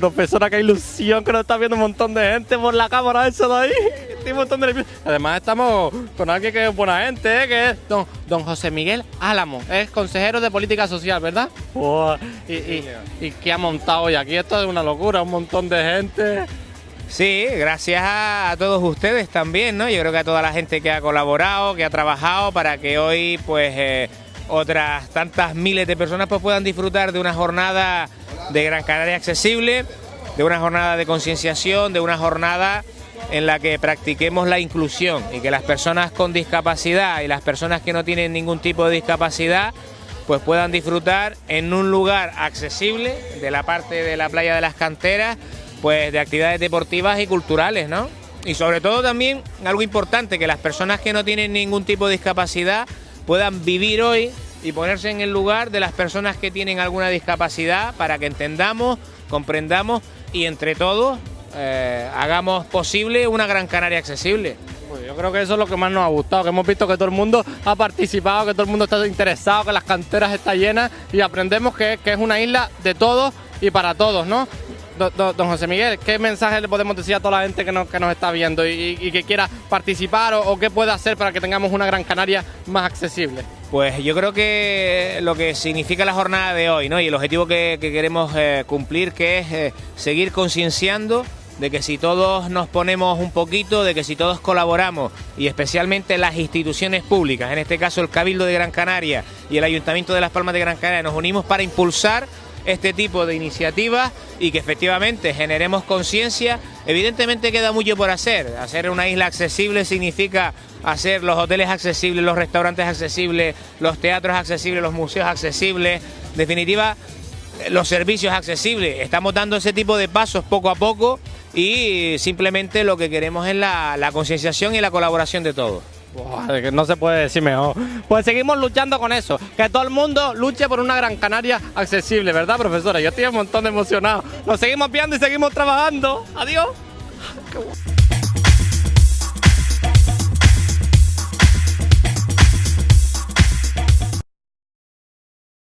Profesora, qué ilusión que nos está viendo un montón de gente por la cámara eso de ahí. Estoy un montón de. Además estamos con alguien que es buena gente, ¿eh? que es don, don José Miguel Álamo. Es consejero de política social, ¿verdad? Buah, y, y, y qué ha montado hoy aquí. Esto es una locura, un montón de gente. Sí, gracias a, a todos ustedes también, ¿no? Yo creo que a toda la gente que ha colaborado, que ha trabajado para que hoy, pues, eh, otras tantas miles de personas pues, puedan disfrutar de una jornada de Gran Canaria accesible, de una jornada de concienciación, de una jornada en la que practiquemos la inclusión y que las personas con discapacidad y las personas que no tienen ningún tipo de discapacidad pues puedan disfrutar en un lugar accesible de la parte de la playa de las canteras pues de actividades deportivas y culturales, ¿no? Y sobre todo también algo importante, que las personas que no tienen ningún tipo de discapacidad puedan vivir hoy y ponerse en el lugar de las personas que tienen alguna discapacidad para que entendamos, comprendamos y entre todos eh, hagamos posible una Gran Canaria accesible. Pues yo creo que eso es lo que más nos ha gustado, que hemos visto que todo el mundo ha participado, que todo el mundo está interesado, que las canteras están llenas y aprendemos que, que es una isla de todos y para todos, ¿no? Do- do- Don José Miguel, ¿qué mensaje le podemos decir a toda la gente que nos, que nos está viendo y, y que quiera participar o, o qué puede hacer para que tengamos una Gran Canaria más accesible? Pues yo creo que lo que significa la jornada de hoy, ¿no? Y el objetivo que, que queremos eh, cumplir, que es eh, seguir concienciando de que si todos nos ponemos un poquito, de que si todos colaboramos, y especialmente las instituciones públicas, en este caso el Cabildo de Gran Canaria y el Ayuntamiento de Las Palmas de Gran Canaria, nos unimos para impulsar este tipo de iniciativas y que efectivamente generemos conciencia. Evidentemente queda mucho por hacer. Hacer una isla accesible significa hacer los hoteles accesibles, los restaurantes accesibles, los teatros accesibles, los museos accesibles. En definitiva, los servicios accesibles. Estamos dando ese tipo de pasos poco a poco y simplemente lo que queremos es la, la concienciación y la colaboración de todos. No se puede decir mejor. Pues seguimos luchando con eso, que todo el mundo luche por una Gran Canaria accesible, ¿verdad, profesora? Yo estoy un montón de emocionado. Nos seguimos viendo y seguimos trabajando. Adiós.